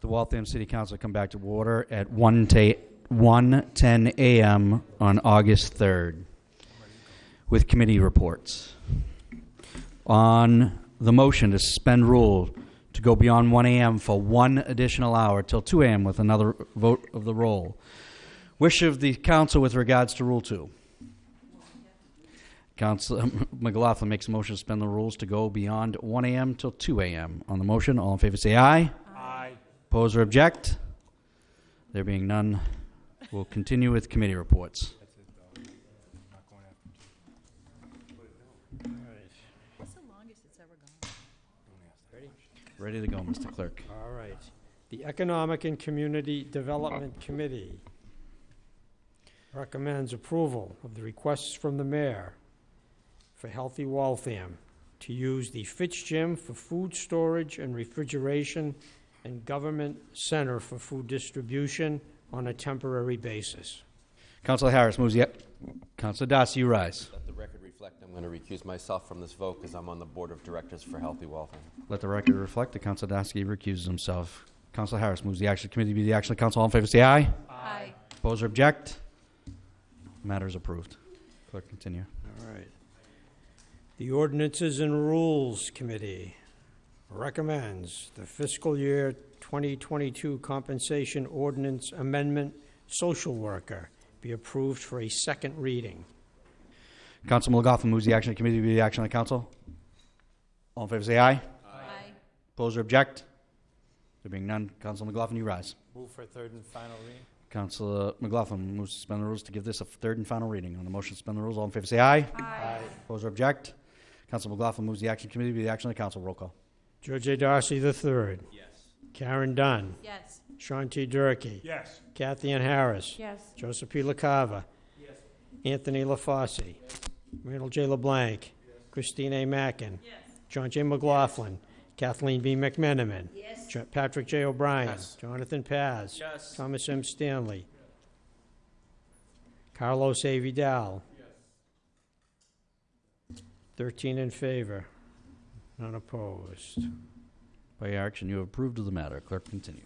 the Waltham City Council come back to order at 1 ta 1:10 a.m. on August 3rd with committee reports. On the motion to suspend rule to go beyond 1 a.m. for one additional hour till 2 a.m. with another vote of the roll. Wish of the council with regards to Rule 2. Council McLaughlin makes a motion to suspend the rules to go beyond 1 a.m. till 2 a.m. On the motion, all in favor say aye. Aye. Oppose or object? There being none, we'll continue with committee reports. What's the longest it's ever gone? Ready to go, Mr. Clerk. All right. The Economic and Community Development Committee recommends approval of the requests from the mayor for Healthy Waltham to use the Fitz Gym for food storage and refrigeration and Government Center for food distribution on a temporary basis. Councilor Harris moves the, Councilor Darcy, you rise. Let the record reflect, I'm going to recuse myself from this vote because I'm on the Board of Directors for Healthy Waltham. Let the record reflect that Councilor Darcy recuses himself. Councilor Harris moves the action committee to be the action of council. All in favor say aye. Aye. Oppose or object? Matter is approved. Clerk, continue. All right. The Ordinances and Rules Committee recommends the fiscal year 2022 compensation ordinance amendment social worker be approved for a second reading. Council McLaughlin moves the action committee to be the action of the council. All in favor say aye. Aye. Oppose or object? There being none, Council McLaughlin, you rise. Move for third and final reading. Councilor McLaughlin moves to suspend the rules to give this a third and final reading. On the motion to suspend the rules, all in favor say aye. Aye. Oppose or object? Council McLaughlin moves the action committee to be the action of the council. Roll call. George A. Darcy III. Yes. Karen Dunn. Yes. Sean T. Durkee. Yes. Kathy Ann Harris. Yes. Joseph P. LaCava. Yes. Anthony LaFosse. Randall J. LeBlanc. Christine A. Mackin. John J. McLaughlin. Kathleen B. McMenamin. Yes. Jo- Patrick J. O'Brien. Yes. Jonathan Paz. Yes. Thomas M. Stanley. Carlos A. Vidal. Thirteen in favor, none opposed. By your action, you have approved of the matter. Clerk, continue.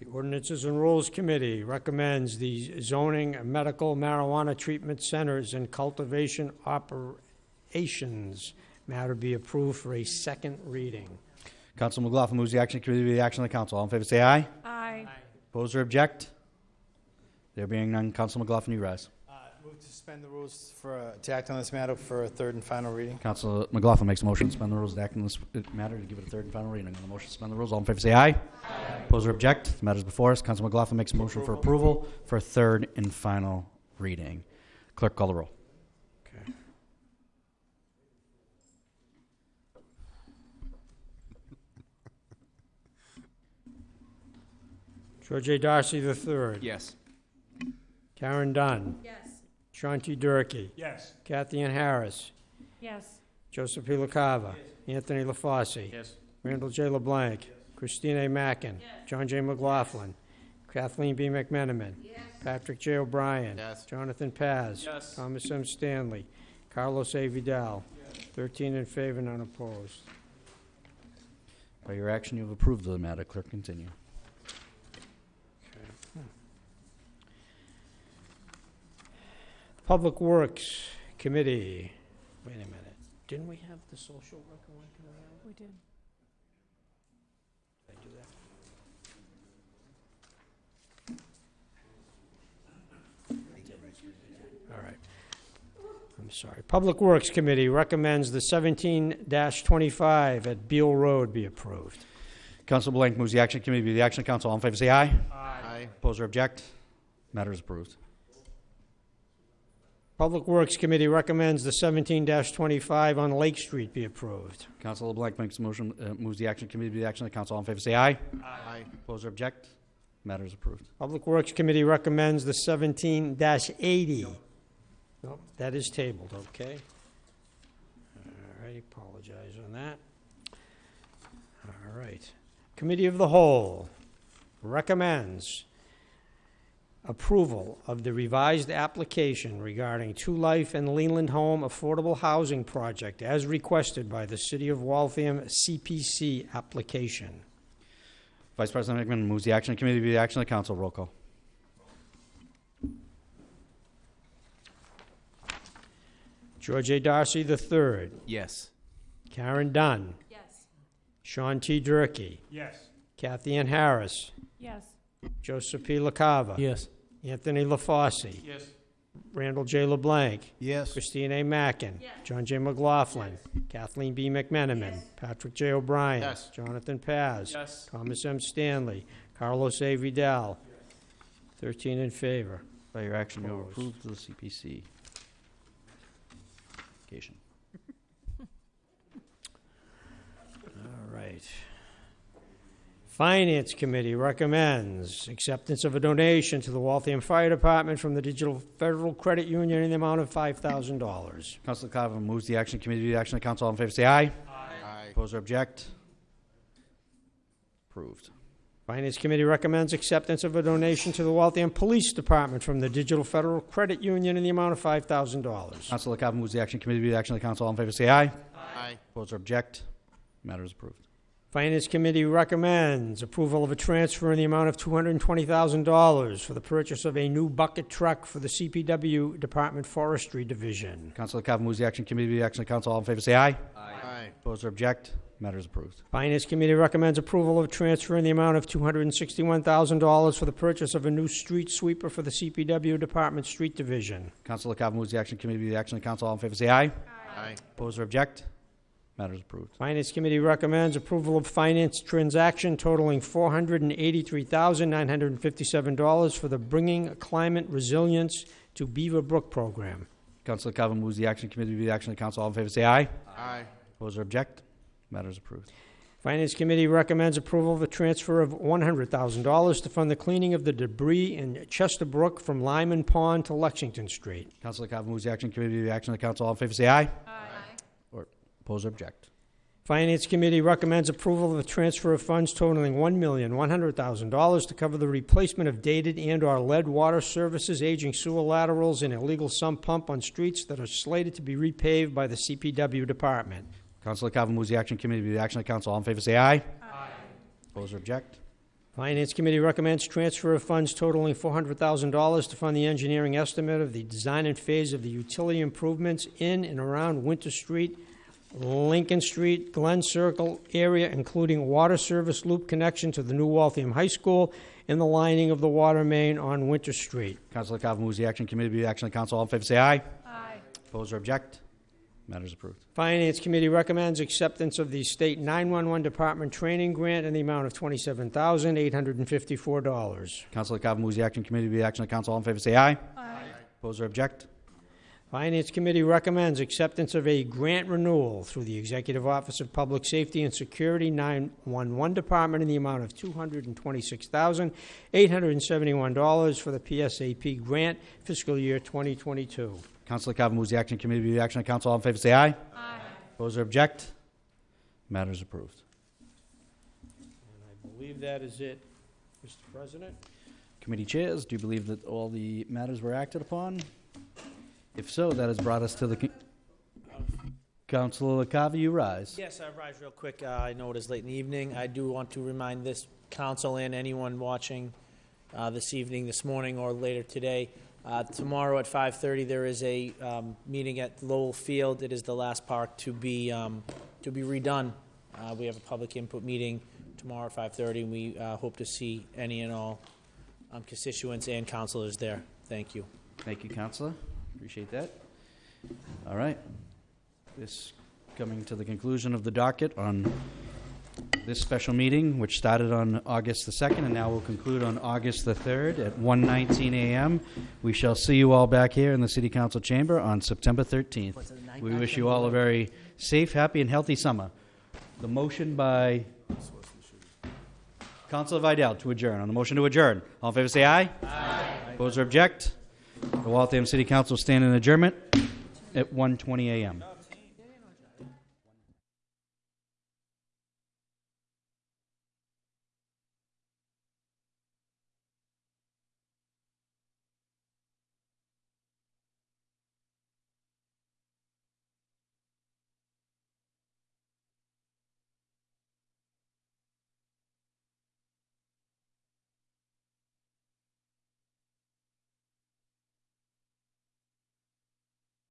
The Ordinances and Rules Committee recommends the zoning of medical marijuana treatment centers and cultivation operations matter be approved for a second reading. Council McLaughlin moves the action committee to be the action of the council. All in favor say aye. Aye. Oppose or object? There being none, Council McLaughlin, you rise. Move to suspend the rules for, uh, to act on this matter for a third and final reading. Council McLaughlin makes a motion to suspend the rules to act on this matter to give it a third and final reading. On the motion to suspend the rules, all in favor say aye. Oppose or object? The matter is before us. Council McLaughlin makes a motion for approval for a third and final reading. Clerk, call the roll. Okay. George A. Darcy III. Yes. Karen Dunn. Yes. Sean T. Durkee. Yes. Kathy Ann Harris. Yes. Joseph P. LaCava. Anthony LaFosse. Yes. Randall J. LeBlanc. Christine A. Mackin. John J. McLaughlin. Kathleen B. McMenamin. Yes. Patrick J. O'Brien. Yes. Jonathan Paz. Yes. Thomas M. Stanley. Carlos A. Vidal. Thirteen in favor, none opposed. By your action, you have approved the matter. Clerk, continue. Hmm. Public Works Committee. Wait a minute. Didn't we have the social worker one coming out? We did. Did I do that? All right. I'm sorry. Public Works Committee recommends the 17-25 at Beal Road be approved. Council LeBlanc moves the action committee to be the action council. All in favor say aye. Aye. Oppose or object? Matter is approved. Public Works Committee recommends the 17-25 on Lake Street be approved. Council LeBlanc makes a motion, uh, moves the action committee to be the action of the council. All in favor say aye. Aye. Oppose or object? Matter is approved. Public Works Committee recommends the seventeen eighty. Nope, that is tabled, okay? All right, apologize on that. All right. Committee of the Whole recommends approval of the revised application regarding 2Life and Leland Home Affordable Housing Project as requested by the City of Waltham CPC application. Vice President Hickman moves the action committee to be the action of the council. Roll call. George A. Darcy III, Yes. Karen Dunn, Yes. Sean T. Durkee, Yes. Kathy Ann Harris, Yes. Joseph P. LaCava, Yes. Anthony LaFosse, Yes. Randall J. LeBlanc, Yes. Christine A. Mackin, Yes. John J. McLaughlin, Kathleen B. McMenamin, Patrick J. O'Brien, Yes. Jonathan Paz, Yes. Thomas M. Stanley, Carlos A. Vidal. 13 in favor. By your action, you will Opposed. approve the CPC. application. All right. Finance Committee recommends acceptance of a donation to the Waltham Fire Department from the Digital Federal Credit Union in the amount of $5,000. Councilor Carver moves the action committee to the action of the council. All in favor, say aye. Aye. Oppose or object? Approved. Finance Committee recommends acceptance of a donation to the Waltham Police Department from the Digital Federal Credit Union in the amount of $5,000. Councilor Carver moves the action committee to the action of the council. All in favor, say aye. Aye. Oppose or object? Matter is approved. Finance Committee recommends approval of a transfer in the amount of $220,000 for the purchase of a new bucket truck for the CPW Department Forestry Division. Councilor Carver moves the action committee be the action of council. All in favor, say aye. Aye. Oppose or object? Matter is approved. Finance Committee recommends approval of a transfer in the amount of $261,000 for the purchase of a new street sweeper for the CPW Department Street Division. Councilor Carver moves the action committee be the action of council. All in favor, say aye. Aye. Oppose or object? Matter is approved. Finance Committee recommends approval of finance transaction totaling $483,957 for the Bringing Climate Resilience to Beaver Brook program. Councilor Carver moves the action committee to be the action of the council. All in favor, say aye. Aye. Oppose or object? Matter is approved. Finance Committee recommends approval of a transfer of $100,000 to fund the cleaning of the debris in Chester Brook from Lyman Pond to Lexington Street. Councilor Carver moves the action committee to be the action of the council. All in favor, say aye. Aye. Oppose or object? Finance Committee recommends approval of the transfer of funds totaling $1,100,000 to cover the replacement of dated and/or lead water services, aging sewer laterals, and illegal sump pump on streets that are slated to be repaved by the CPW department. Councilor Carver moves the action committee to be the action of council. All in favor, say aye. Aye. Oppose or object? Finance Committee recommends transfer of funds totaling $400,000 to fund the engineering estimate of the design and phase of the utility improvements in and around Winter Street, Lincoln Street, Glen Circle area, including water service loop connection to the new Waltham High School and the lining of the water main on Winter Street. Councilor Carver moves the action committee be the action of the council. All in favor, say aye. Aye. Oppose or object? Matters approved. Finance Committee recommends acceptance of the State 911 Department Training Grant in the amount of $27,854. Councilor Carver moves the action committee be the action of the council. All in favor, say aye. Aye. Oppose or object? Finance Committee recommends acceptance of a grant renewal through the Executive Office of Public Safety and Security 911 Department in the amount of $226,871 for the PSAP grant fiscal year 2022. Councilor Carver moves the action committee to be the action of council. All in favor, say aye. Aye. Oppose or object? Matters approved. And I believe that is it, Mr. President. Committee chairs, do you believe that all the matters were acted upon? If so, that has brought us to the, con- Councilor Carver, you rise. Yes, I rise real quick. Uh, I know it is late in the evening. I do want to remind this council and anyone watching uh, this evening, this morning, or later today, uh, tomorrow at 5:30, there is a um, meeting at Lowell Field. It is the last park to be, um, to be redone. Uh, We have a public input meeting tomorrow at 5:30, and we uh, hope to see any and all um, constituents and councilors there. Thank you. Thank you, Counselor. Appreciate that. All right. This coming to the conclusion of the docket on this special meeting, which started on August the 2nd and now will conclude on August the 3rd at 1:19 a.m. We shall see you all back here in the City Council chamber on September 13th. We wish you all a very safe, happy, and healthy summer. The motion by Councilor Vidal to adjourn. On the motion to adjourn, all in favor say aye. Aye. Oppose or object? The Waltham City Council stand in adjournment at 1:20 a.m.